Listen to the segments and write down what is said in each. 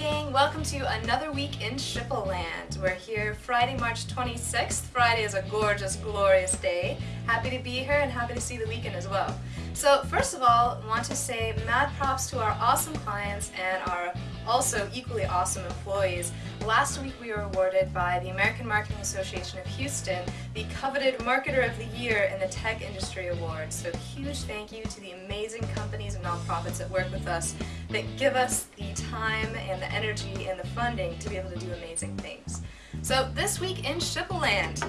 gang, welcome to another week in Schipul Land. We're here Friday, March 26th. Friday is a gorgeous, glorious day. Happy to be here and happy to see the weekend as well. So first of all, want to say mad props to our awesome clients and our also equally awesome employees. Last week we were awarded by the American Marketing Association of Houston the coveted Marketer of the Year in the Tech Industry Awards. So huge thank you to the amazing companies and nonprofits that work with us that give us the time and the energy and the funding to be able to do amazing things. So this week in Schipul Land,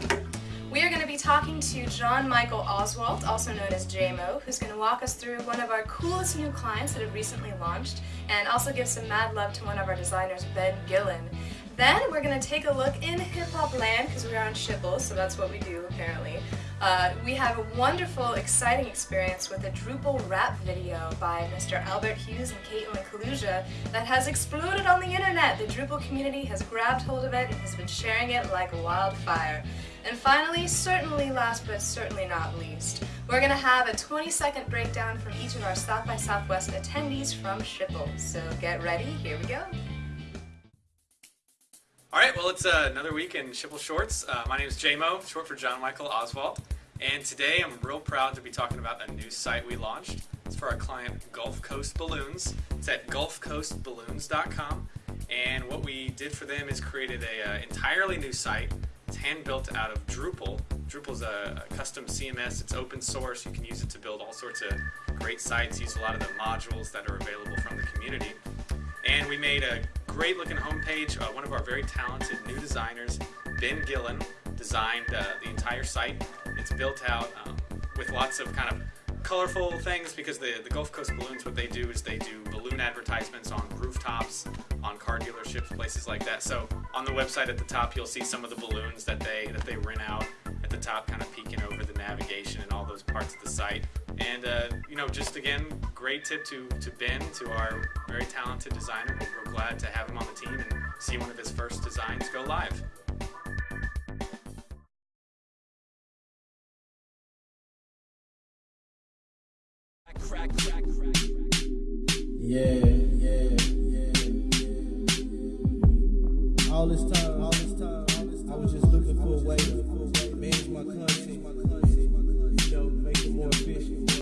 we are going to be talking to John Michael Oswalt, also known as JMO, who's going to walk us through one of our coolest new clients that have recently launched, and also give some mad love to one of our designers, Ben Gillen. Then we're going to take a look in hip-hop land, because we are on Schipul, so that's what we do apparently. Uh, we have a wonderful, exciting experience with a Drupal rap video by Mr. Albert Hughes and Caitlin Kaluja that has exploded on the internet. The Drupal community has grabbed hold of it and has been sharing it like wildfire. And finally, certainly last but certainly not least, we're going to have a 20 second breakdown from each of our South by Southwest attendees from Schipul. So get ready, here we go. All right, well, it's uh, another week in Schipul Shorts. Uh, my name is JMO, short for John Michael Oswald. And today I'm real proud to be talking about a new site we launched. It's for our client Gulf Coast Balloons. It's at gulfcoastballoons.com. And what we did for them is created an uh, entirely new site. It's hand built out of Drupal. Drupal's a, a custom CMS. It's open source. You can use it to build all sorts of great sites. Use a lot of the modules that are available from the community. And we made a great looking homepage. Uh, one of our very talented new designers, Ben Gillen, designed uh, the entire site. It's built out um, with lots of kind of colorful things because the, the Gulf Coast Balloons, what they do is they do balloon advertisements on rooftops, on car dealerships, places like that. So on the website at the top, you'll see some of the balloons that they that they rent out the top, kind of peeking over the navigation and all those parts of the site. And uh, you know, just again, great tip to to Ben, to our very talented designer. We're real glad to have him on the team and see one of his first designs go live. Crack, crack, crack, yeah, yeah, yeah, yeah. All this time, all this time, all this time I was just looking for a way to manage my content, you know, make it more efficient.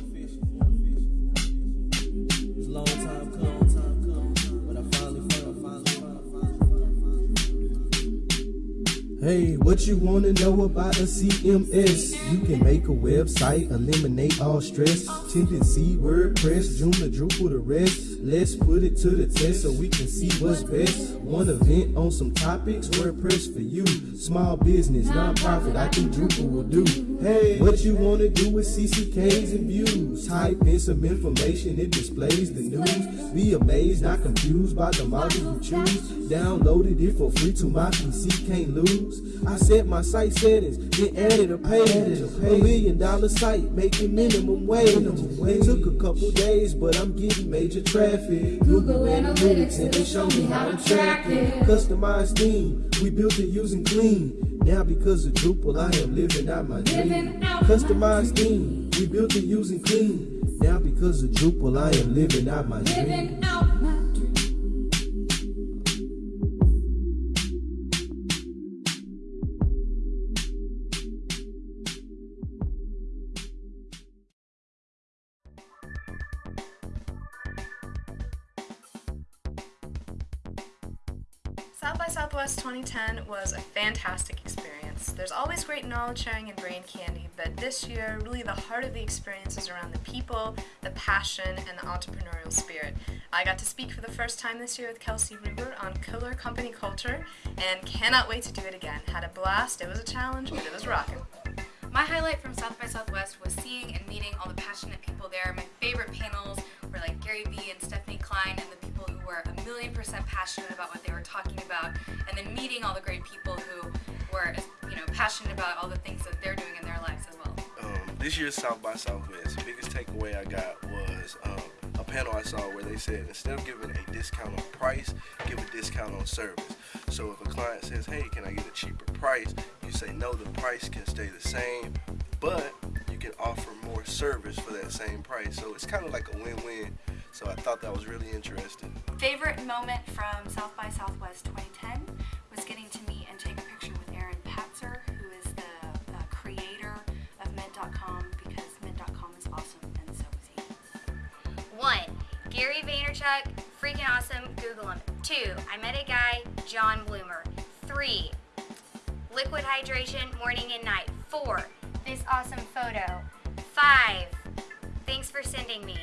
Hey, what you wanna know about a CMS? You can make a website, eliminate all stress. Tendency, WordPress, Joomla, Drupal, the rest. Let's put it to the test so we can see what's best. One event on some topics, WordPress for you. Small business, non-profit, I think Drupal will do. Hey, what you wanna do with CCKs and views? Type in some information, it displays the news. Be amazed, not confused by the module you choose. Downloaded it for free to my PC, can't lose. I set my site settings, then added a page. A million dollar site, making minimum wage. It took a couple days, but I'm getting major traffic. Google Analytics, and they show me how to track it. Customized theme, we built it using clean. Now because of Drupal, I am living out my dream. Customized theme, we built it using clean. Now because of Drupal, I am living out my dream. South by Southwest 2010 was a fantastic experience. There's always great knowledge sharing and brain candy, but this year, really the heart of the experience is around the people, the passion, and the entrepreneurial spirit. I got to speak for the first time this year with Kelsey Ruger on killer company culture, and cannot wait to do it again. Had a blast, it was a challenge, but it was rocking. My highlight from South by Southwest million percent passionate about what they were talking about and then meeting all the great people who were you know passionate about all the things that they're doing in their lives as well. Um, this year's South by Southwest, biggest takeaway I got was um, a panel I saw where they said instead of giving a discount on price, give a discount on service. So if a client says, hey, can I get a cheaper price? You say, no, the price can stay the same, but you can offer more service for that same price. So it's kind of like a win-win So I thought that was really interesting. Favorite moment from South by Southwest 2010 was getting to meet and take a picture with Aaron Patzer, who is the uh, creator of Mint.com because Mint.com is awesome and so is he. One, Gary Vaynerchuk, freaking awesome, Google him. Two, I met a guy, John Bloomer. Three, liquid hydration, morning and night. Four, this awesome photo. Five, thanks for sending me.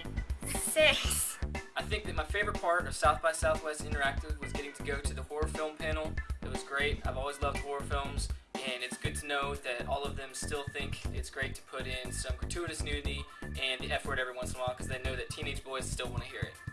Six, I think that my favorite part of South by Southwest Interactive was getting to go to the horror film panel. It was great. I've always loved horror films, and it's good to know that all of them still think it's great to put in some gratuitous nudity and the F word every once in a while because they know that teenage boys still want to hear it.